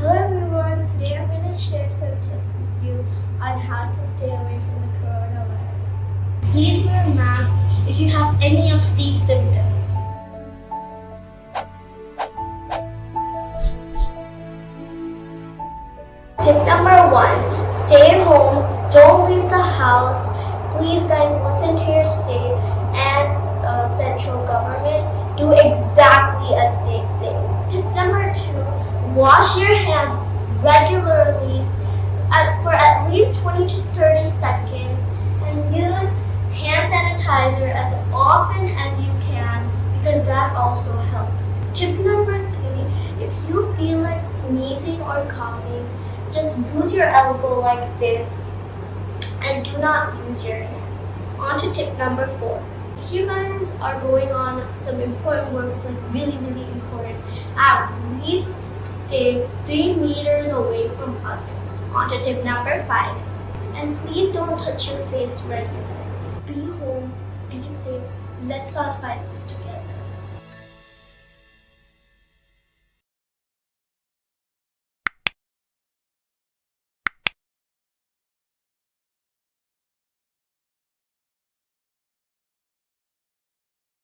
Hello everyone, today I'm going to share some tips with you on how to stay away from the coronavirus. Please wear masks if you have any of these symptoms. Tip number one, stay home, don't leave the house. Please guys listen to your state and uh, central government. Do exactly as they say. Tip number two, wash your hands regularly for at least 20 to 30 seconds and use hand sanitizer as often as you can because that also helps. Tip number three, if you feel like sneezing or coughing, just use your elbow like this and do not use your hand. On to tip number four. If you guys are going on some important work, it's like really, really important, at least stay three meters away from others. On to tip number five. And please don't touch your face regularly. Be home, be safe, let's all fight this together.